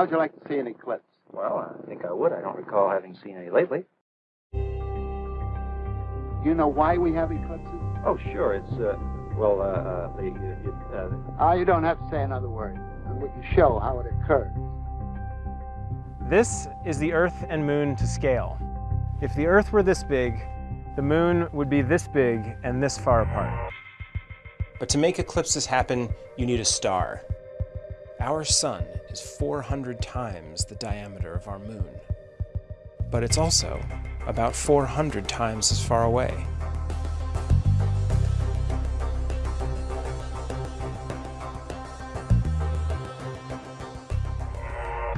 How'd you like to see an eclipse? Well, I think I would. I don't recall having seen any lately. You know why we have eclipses? Oh, sure. It's, uh, well, uh, uh, the, uh, uh, Ah, you don't have to say another word. We can show how it occurs. This is the Earth and Moon to scale. If the Earth were this big, the Moon would be this big and this far apart. But to make eclipses happen, you need a star. Our sun is 400 times the diameter of our moon. But it's also about 400 times as far away.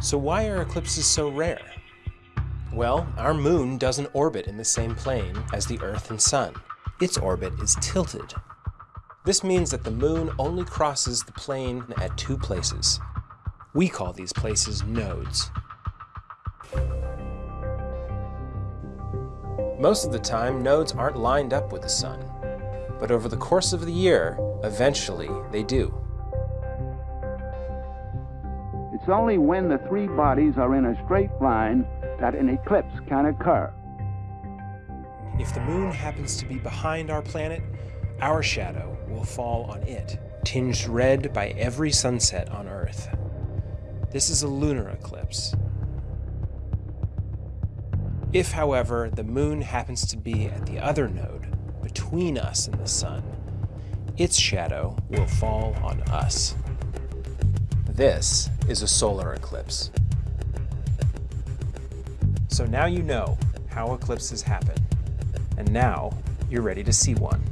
So why are eclipses so rare? Well, our moon doesn't orbit in the same plane as the Earth and Sun. Its orbit is tilted. This means that the moon only crosses the plane at two places. We call these places nodes. Most of the time, nodes aren't lined up with the sun, but over the course of the year, eventually they do. It's only when the three bodies are in a straight line that an eclipse can occur. If the moon happens to be behind our planet, our shadow will fall on it, tinged red by every sunset on Earth. This is a lunar eclipse. If, however, the moon happens to be at the other node, between us and the sun, its shadow will fall on us. This is a solar eclipse. So now you know how eclipses happen, and now you're ready to see one.